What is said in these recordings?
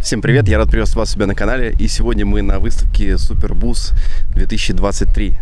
Всем привет, я рад приветствовать вас у себя на канале. И сегодня мы на выставке Супербус 2023.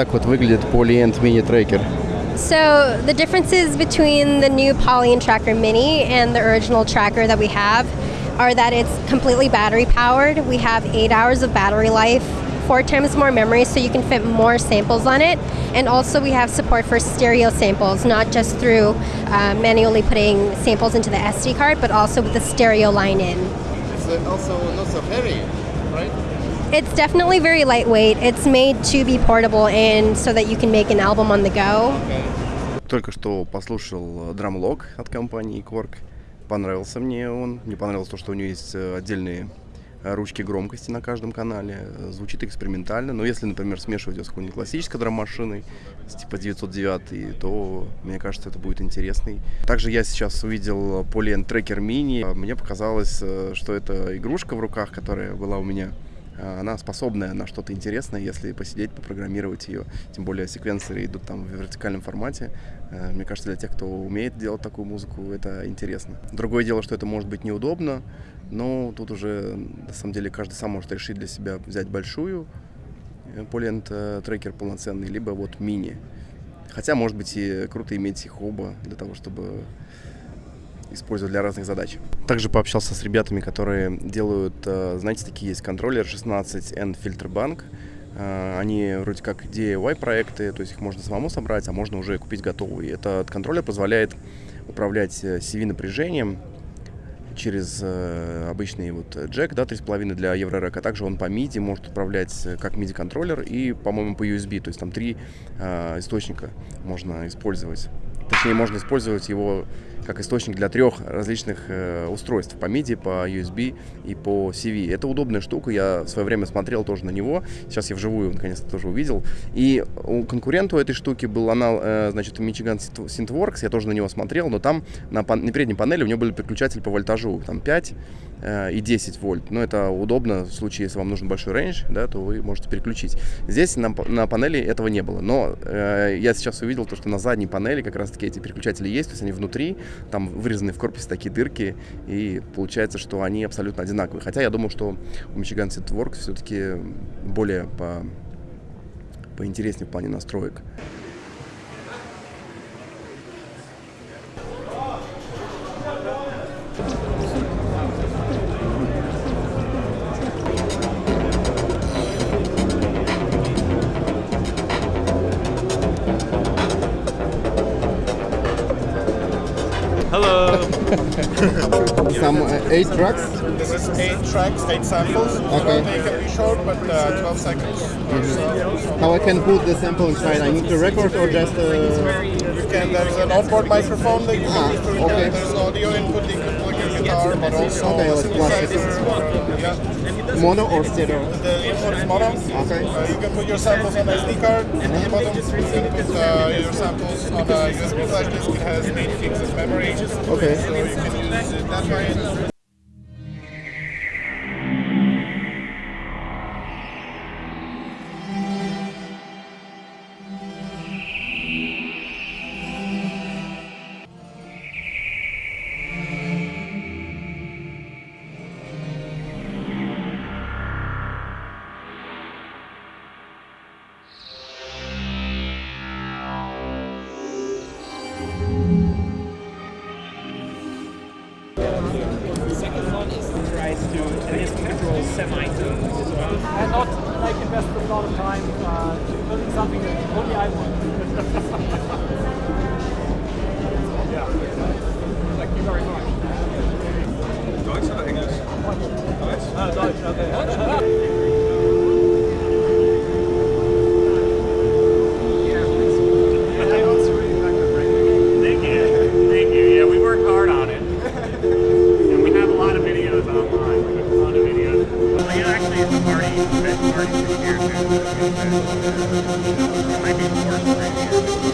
так вот выглядит Polyend Mini Tracker. So the differences between the new Polyant Tracker Mini and the original tracker that we have are that it's completely battery powered. We have eight hours of battery life, four times more memory, so you can fit more samples on it. And also we have support for stereo samples, not just through uh, manually putting samples into the SD card, but also with the stereo line in. It's uh, also not so heavy, right? It's definitely very lightweight. It's made to be portable and so that you can make an album on the go. Только что послушал драмлог от компании Quark. Понравился мне он. Мне понравилось то, что у него есть э, отдельные э, ручки громкости на каждом канале. Э, Звучит экспериментально. Но если, например, смешивать его с какой-нибудь классической драм-машиной, типа 909, то, мне кажется, это будет интересный. Также я сейчас увидел Polyend Tracker Mini. Мне показалось, э, что это игрушка в руках, которая была у меня она способная на что-то интересное, если посидеть, попрограммировать ее. Тем более секвенсоры идут там в вертикальном формате. Э, Мне кажется, для тех, кто умеет делать такую музыку, это интересно. Другое дело, что это может быть неудобно, но тут уже, на самом деле, каждый сам может решить для себя взять большую э, трекер полноценный, либо вот мини. Хотя, может быть, и круто иметь их оба для того, чтобы использовать для разных задач. Также пообщался с ребятами, которые делают, э, знаете, такие есть контроллер 16N Filterbank. Э, Они вроде как DIY проекты, то есть их можно самому собрать, а можно уже купить готовые. Этот контроллер позволяет управлять э, CV напряжением через обычный вот джек, да, 3,5 для Еврорек, а также он по MIDI может управлять как MIDI контроллер и, по-моему, по USB, то есть там три э, источника можно использовать. Точнее, можно использовать его как источник для трех различных э, устройств по MIDI, по USB и по CV. Это удобная штука, я в свое время смотрел тоже на него, сейчас я вживую наконец-то тоже увидел. И у конкурента у этой штуки был анал, э, значит, Michigan Synthworks, я тоже на него смотрел, но там на, на передней панели у него были переключатели по вольтажу, там 5 э, и 10 вольт. Но это удобно в случае, если вам нужен большой рейндж, да, то вы можете переключить. Здесь на, на панели этого не было, но э, я сейчас увидел то, что на задней панели как раз-таки эти переключатели есть, то есть они внутри, там вырезаны в корпусе такие дырки, и получается, что они абсолютно одинаковые. Хотя я думал, что у Michigan Synthworks все-таки более по поинтереснее в плане настроек. Tracks. This is eight tracks, eight samples. Okay. They can be short, but uh, 12 seconds. So How I can put the sample inside? I need to record or just uh, you can, there's an onboard microphone that you can Ah, use to okay. There's audio input, you can plug your guitar, but also Okay, like classic. synthesizer. Yeah. mono or stereo? The input is mono. Okay. Uh, you can put your samples on SD card. At the bottom, you can put uh, your samples on a USB flash disk. It has 8 gigs of memory. Okay. So you can use it that way. Be more spring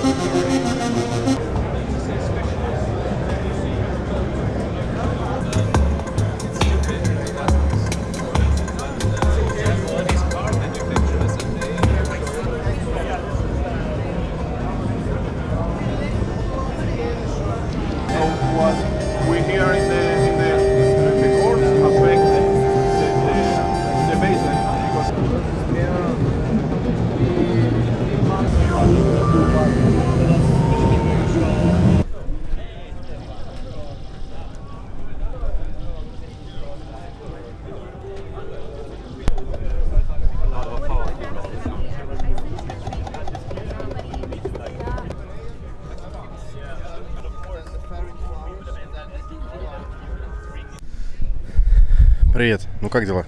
Привет, ну как дела?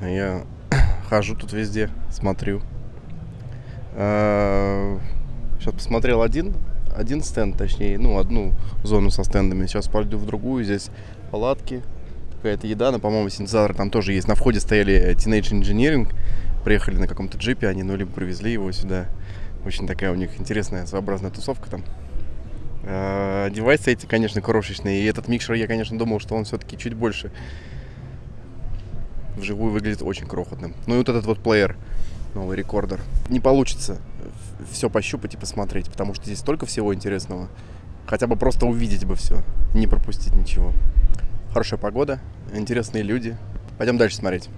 Я хожу тут везде, смотрю. Сейчас посмотрел один, один стенд, точнее, ну, одну зону со стендами. Сейчас пойду в другую, здесь палатки, какая-то еда, но, по-моему, синтезатор там тоже есть. На входе стояли Teenage Engineering, приехали на каком-то джипе они, ну, либо привезли его сюда. Очень такая у них интересная, своеобразная тусовка там. А, Девайсы эти, конечно, крошечные. И этот микшер, я, конечно, думал, что он все-таки чуть больше вживую выглядит очень крохотным. Ну и вот этот вот плеер, новый рекордер. Не получится все пощупать и посмотреть, потому что здесь столько всего интересного. Хотя бы просто увидеть бы все, не пропустить ничего. Хорошая погода, интересные люди. Пойдем дальше смотреть.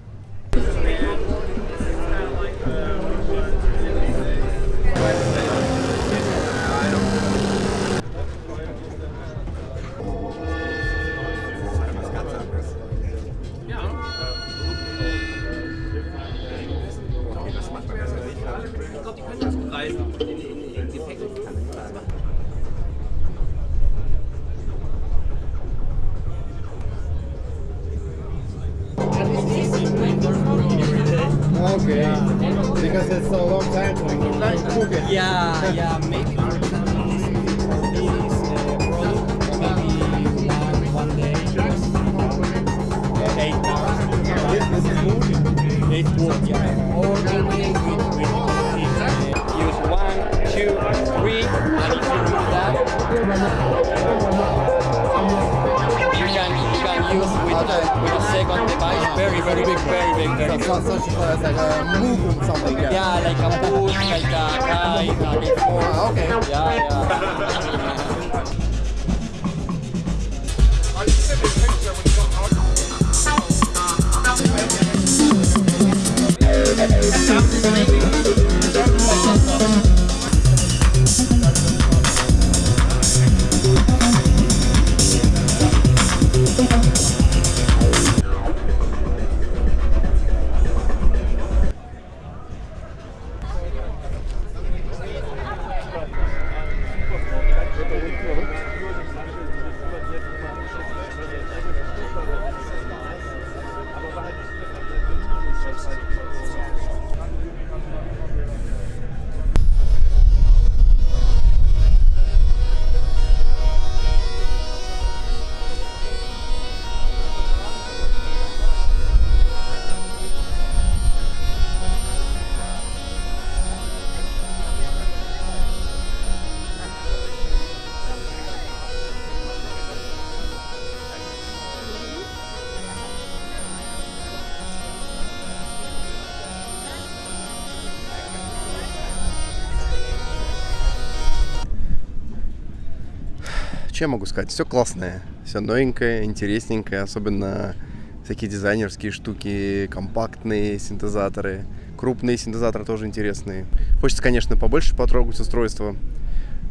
Чем могу сказать? Все классное, все новенькое, интересненькое, особенно всякие дизайнерские штуки, компактные синтезаторы, крупные синтезаторы тоже интересные. Хочется, конечно, побольше потрогать устройства,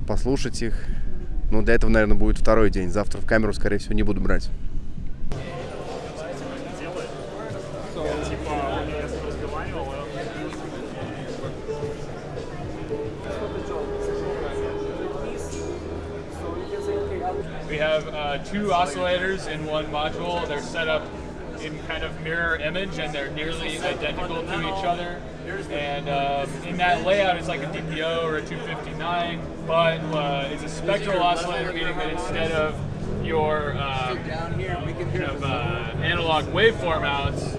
послушать их. Но для этого, наверное, будет второй день. Завтра в камеру, скорее всего, не буду брать. Two oscillators in one module. They're set up in kind of mirror image and they're nearly identical to each other. And um, in that layout, it's like a DPO or a 259, but uh, it's a spectral oscillator, meaning that instead of your um, kind of uh, analog waveform outs,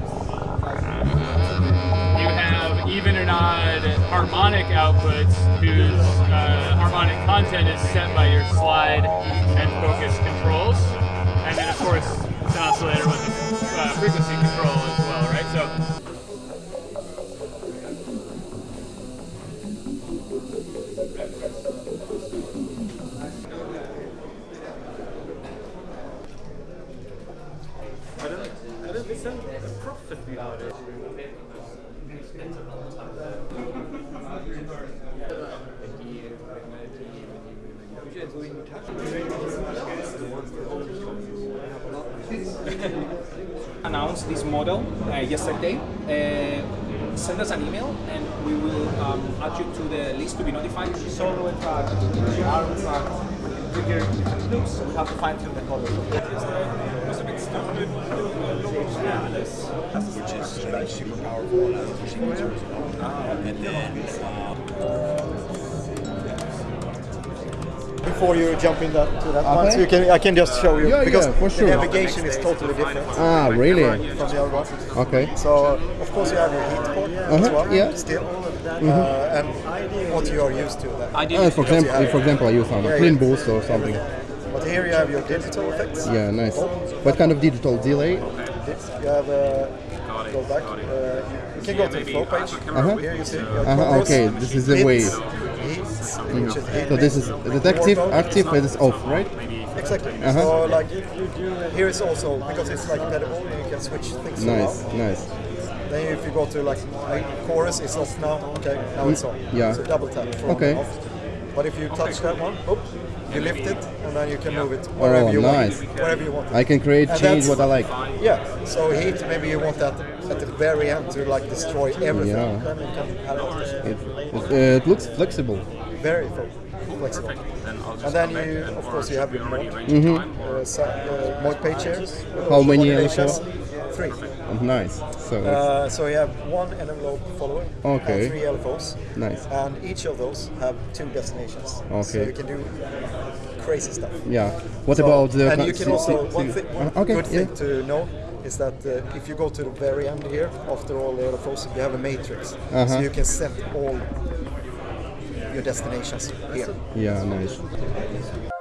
you have even and odd harmonic outputs whose uh, harmonic content is set by your slide and focus controls. And then, of course, it's an oscillator with a uh, frequency control as well, right? So. Announced this model uh, yesterday. Uh, send us an email and we will um, add you to the list to be notified. Solo track, arm track, bigger loops. We have to fine tune the color. which is like super powerful and has a Before you jump in that, to that one, so you can, I can just show you Yeah, because yeah, for sure. the navigation is totally different Ah, really? from the other one. Okay. So of course you have your heat port as Uh-huh, well, yeah. still, Mhm. uh, and what you are used to. Then. Uh, for example, for example, I use some Yeah, clean yeah. boost or something. But here you have your digital effects. Yeah, nice. What kind of digital delay? You have uh, go back. Uh, you can go to the flow page. Uh-huh. Here you see. Uh-huh, okay, this is the hits, way. Hits, Mm. which So this is the active, active, and it's off, right? Exactly. Uh-huh. So like here is also because it's like pedal, and you can switch things Nice, around. nice. Then if you go to like chorus, it's off now. Okay, now it's on. Yeah. So double tap for Okay. off. But if you touch that one, oop, you lift it and then you can move it wherever Oh, you nice. want. Wherever you want. I can create, And change what I like. Yeah. So heat, maybe you want that at the very end to like destroy everything. Yeah. Then you can have it. It, it, uh, it looks flexible. Very flexible. And then you, of course, you have your mod. Mhm. Uh, so, uh, mod page here. How many Modulations. LFO? Three. Oh, nice. So it's Uh, so you have one analog follower Okay. and three LFOs. Nice. And each of those have two destinations. Okay. So Okay. you can do crazy stuff. yeah. What So- about the? And you can also one, si- thi- one uh, okay, good yeah. thing to know is that uh, if you go to the very end here, after all the LFOs, you have a matrix, so Uh-huh. you can set all your destinations here. Yeah, nice.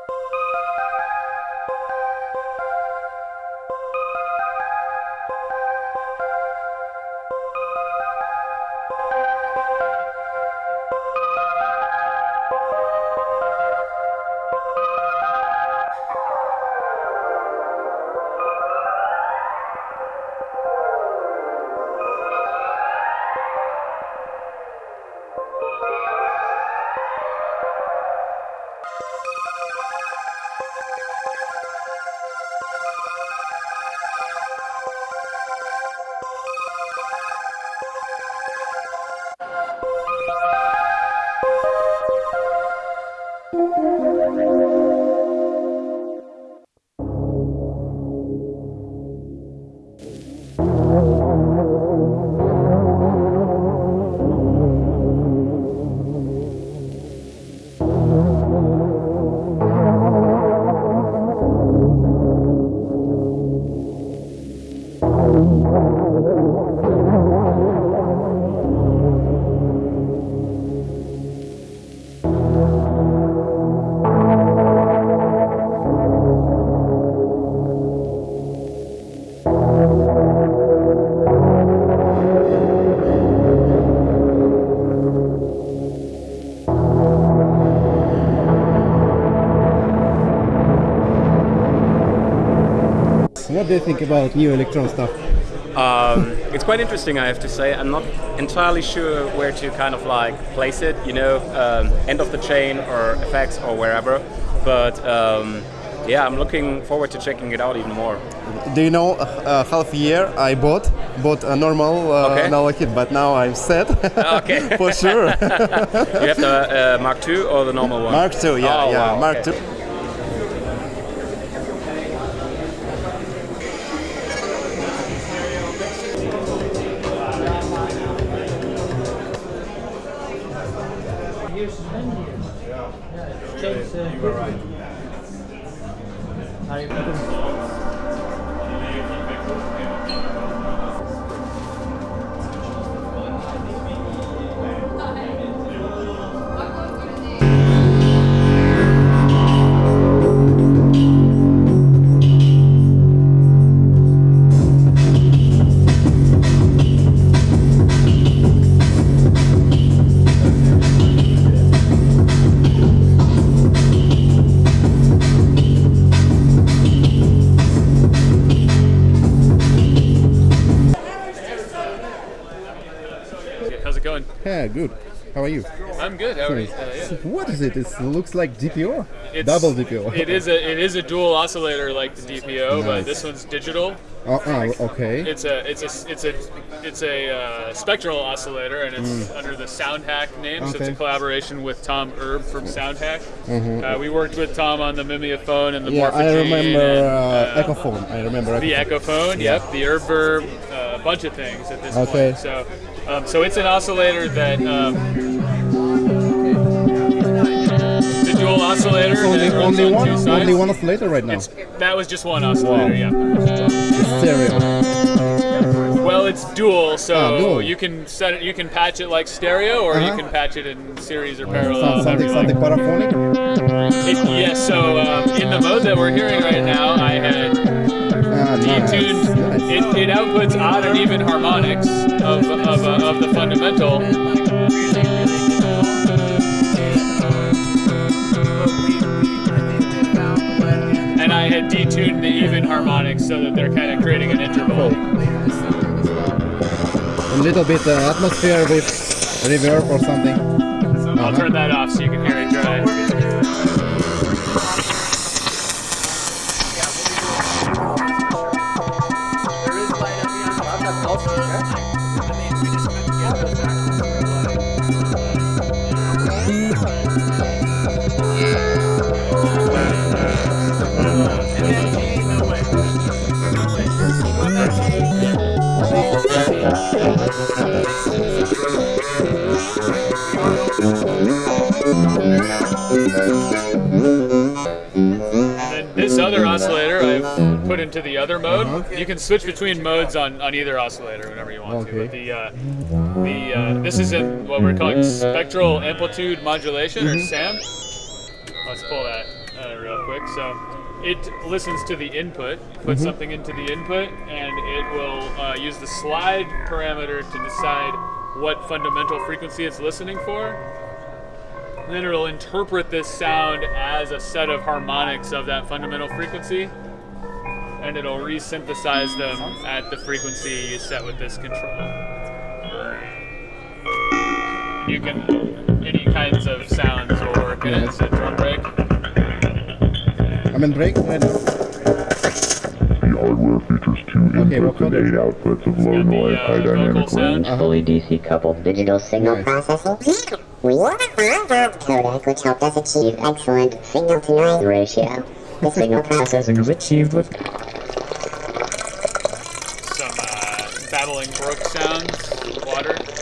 What do you think about new Elektron stuff? Um, it's quite interesting, I have to say. I'm not entirely sure where to kind of like place it, you know, um, end of the chain or effects or wherever. But um, yeah, I'm looking forward to checking it out even more. Do you know, uh, half year I bought bought a normal uh, Okay. analog kit, but now I'm set. Okay. for sure. you have the uh, Mark II or the normal one? Mark II, yeah, Oh, yeah, wow, Mark okay. II. Are you? I'm good. How are you? Uh, yeah. What is it? It looks like DPO. It's- Double DPO. It is a it is a dual oscillator like the DPO, but this one's digital. Oh, oh, okay. It's a it's a it's a it's a uh, spectral oscillator, and it's Mm. under the SoundHack name. So it's a collaboration with Tom Erbe from SoundHack. Mhm. Uh, we worked with Tom on the Mimeophon and the yeah, I remember and, uh, uh, Echophon. I remember the Echophon. Echophon, Yeah. yep, the Erbe-Verb, uh, a bunch of things at this Okay. point. So, um, so it's an oscillator that um, dual oscillator. It's only, only on one, only one oscillator right now. That was just one oscillator, yeah. It's stereo. Well, it's dual, so Ah, dual. you can set it. You can patch it like stereo, or you Uh-huh. can patch it in series or parallel. Some- something, something paraphonic. It, yes. so um, in the mode that we're hearing right now, I had Ah, nice. detuned. It, it outputs odd and even harmonics of of, uh, of the fundamental. And I had detuned the even harmonics so that they're kind of creating an interval. A little bit uh, atmosphere with reverb or something. I'll Uh-huh. turn that off so you can hear it dry. Into the other mode. You can switch between modes on, on either oscillator whenever you want to. But the uh, the uh, this is in what we're calling spectral amplitude modulation or SAM. Let's pull that uh, real quick. So it listens to the input, puts Mhm. something into the input, and it will uh, use the slide parameter to decide what fundamental frequency it's listening for. And then it'll interpret this sound as a set of harmonics of that fundamental frequency, and it'll resynthesize them at the frequency you set with this control. You can any kinds of sounds will work in it. It's a drum break. I'm in break right now. The hardware features two Okay, inputs and eight outputs of low noise, uh, high dynamic range. Uh-huh. fully DC coupled digital signal processing. We have a Harvard codec which helped us achieve excellent signal to noise ratio. The signal processing is achieved with Some uh, babbling brook sounds, water.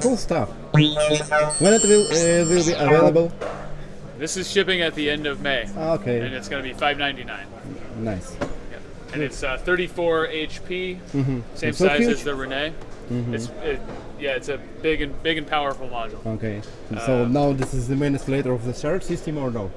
Cool stuff. When it will uh, will be available? This is shipping at the end of May. Ah, okay. And it's going to be 5.99. Nice. Yeah. And it's uh, 34 HP, Mhm. same It's so size huge. as the Rene. Mhm. It's it, yeah, it's a big and big and powerful module. Okay. So Uh, now this is the main oscillator of the shared system or no?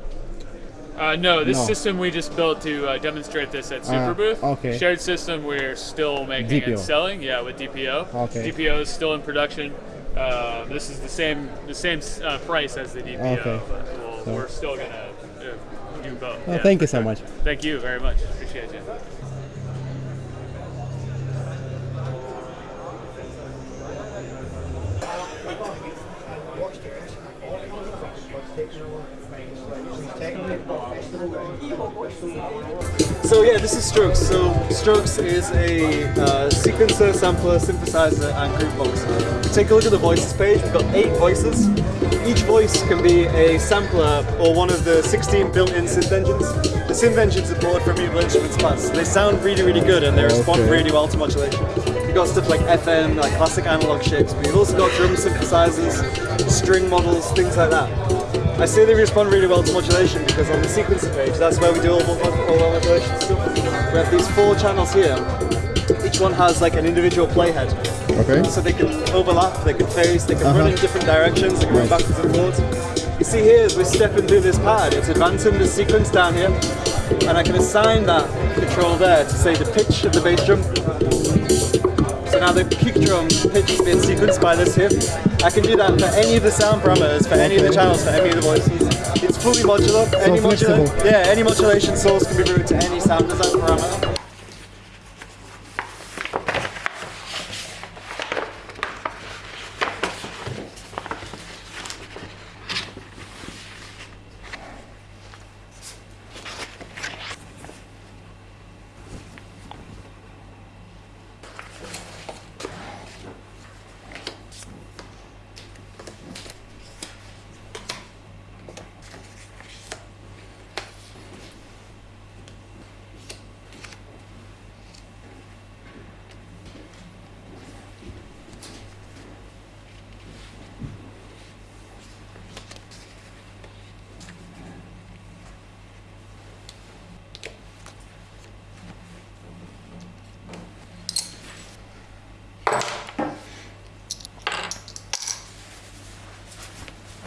Uh, no, this No. system we just built to uh, demonstrate this at Ah, Super Booth. okay. Shared system we're still making DPO. and selling. Yeah, with DPO. Okay. DPO is still in production. Uh, this is the same the same uh, price as the DPO, Okay. but we'll, So- we're still gonna uh, do both. Oh, yeah, thank you so sure. much. Thank you very much. Appreciate you. So yeah, this is Strokes. So Strokes is a uh, sequencer, sampler, synthesizer, and groovebox. Take a look at the voices page. We've got eight voices. Each voice can be a sampler or one of the 16 built-in synth engines. The synth engines are bought from Mutable Instruments Plaits. They sound really, really good and they respond Okay. really well to modulation. You've got stuff like FM, like classic analog shapes, but you've also got drum synthesizers, string models, things like that. I say they respond really well to modulation because on the sequencer page, that's where we do all, all, all our modulation stuff. We have these four channels here. Each one has like an individual playhead. Okay. So they can overlap, they can phase, they can run Uh-huh. in different directions, they can run backwards and forwards. You see here, as we're stepping through this pad, it's advancing the sequence down here, and I can assign that control there to say the pitch of the bass drum. So now the kick drum pitch is being sequenced by this here. I can do that for any of the sound parameters, for any of the channels, for any of the voices. It's fully modular. any modula- yeah, any modulation source can be routed to any sound design parameter.